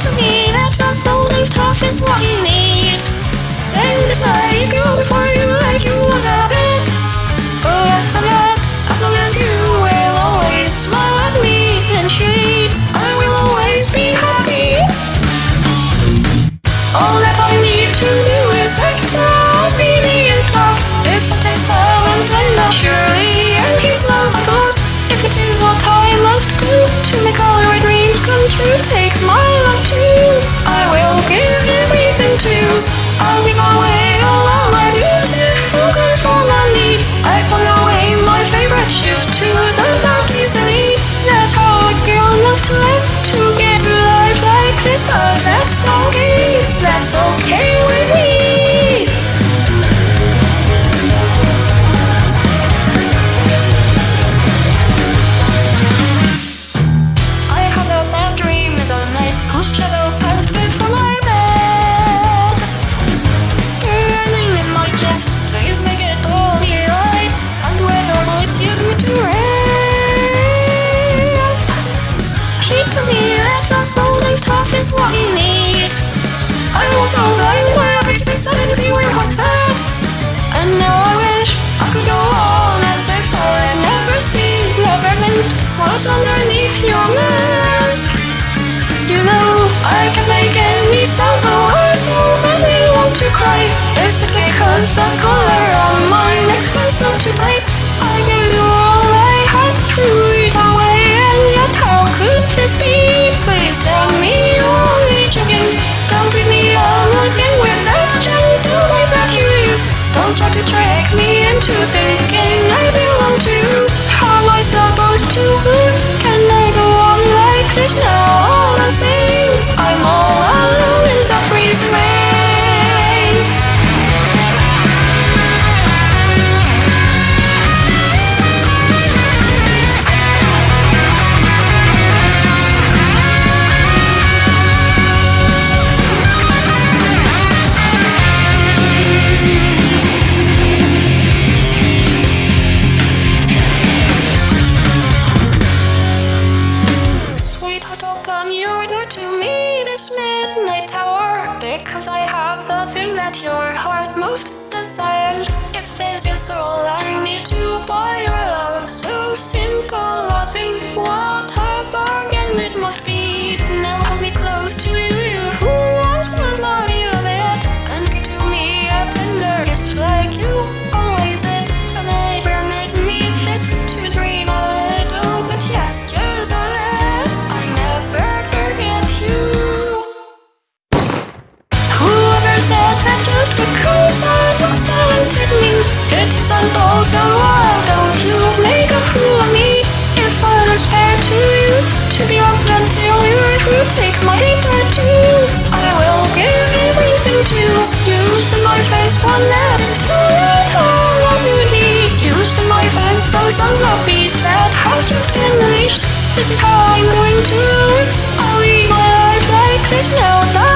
to me that unfolding's tough is what you need. Then just let it go before you let you wanna bit. Oh yes, I'm not. I feel as you will always smile at me and shade. I will always be happy. All that I need to do. To me that the rolling stuff is what he needs. I was so blind by everything sudden you were sad. And now I wish I could go on as if I never seen, never meant what's underneath your mask. You know I can make any sound I so badly want to cry. Is it because the trick me into thinking I belong to. How am I supposed to live? Can I go on like this now? That your heart most desires If this is all I need to buy your love So simple a thing, what so why don't you make a fool of me If I was fair to use to be up until you're through take my hatred too I will give everything to use in my face one too little what you need Use my face those beasts that have just been unleashed This is how I'm going to live. I'll lead my life like this now